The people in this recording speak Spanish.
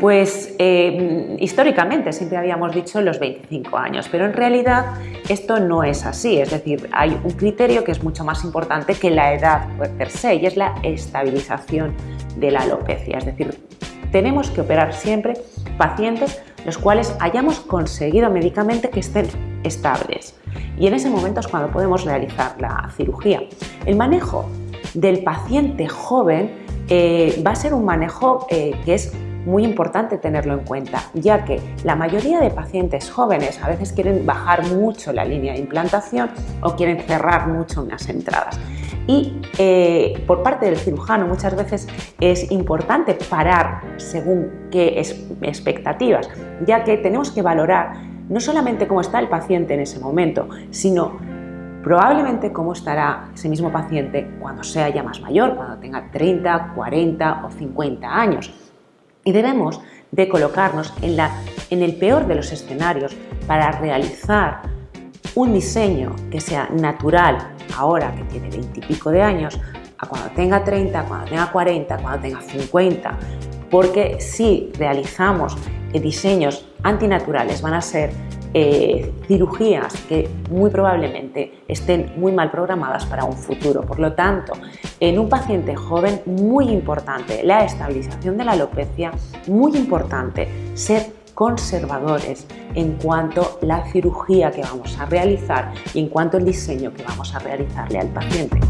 Pues eh, históricamente siempre habíamos dicho los 25 años, pero en realidad esto no es así, es decir, hay un criterio que es mucho más importante que la edad per se y es la estabilización de la alopecia, es decir, tenemos que operar siempre pacientes los cuales hayamos conseguido médicamente que estén estables. Y en ese momento es cuando podemos realizar la cirugía. El manejo del paciente joven eh, va a ser un manejo eh, que es muy importante tenerlo en cuenta, ya que la mayoría de pacientes jóvenes a veces quieren bajar mucho la línea de implantación o quieren cerrar mucho unas entradas. Y eh, por parte del cirujano muchas veces es importante parar según qué expectativas, ya que tenemos que valorar no solamente cómo está el paciente en ese momento, sino probablemente cómo estará ese mismo paciente cuando sea ya más mayor, cuando tenga 30, 40 o 50 años. Y debemos de colocarnos en, la, en el peor de los escenarios para realizar un diseño que sea natural ahora que tiene 20 y pico de años, a cuando tenga 30, cuando tenga 40, cuando tenga 50, porque si realizamos diseños antinaturales van a ser eh, cirugías que muy probablemente estén muy mal programadas para un futuro. Por lo tanto, en un paciente joven, muy importante la estabilización de la alopecia, muy importante ser conservadores en cuanto a la cirugía que vamos a realizar y en cuanto al diseño que vamos a realizarle al paciente.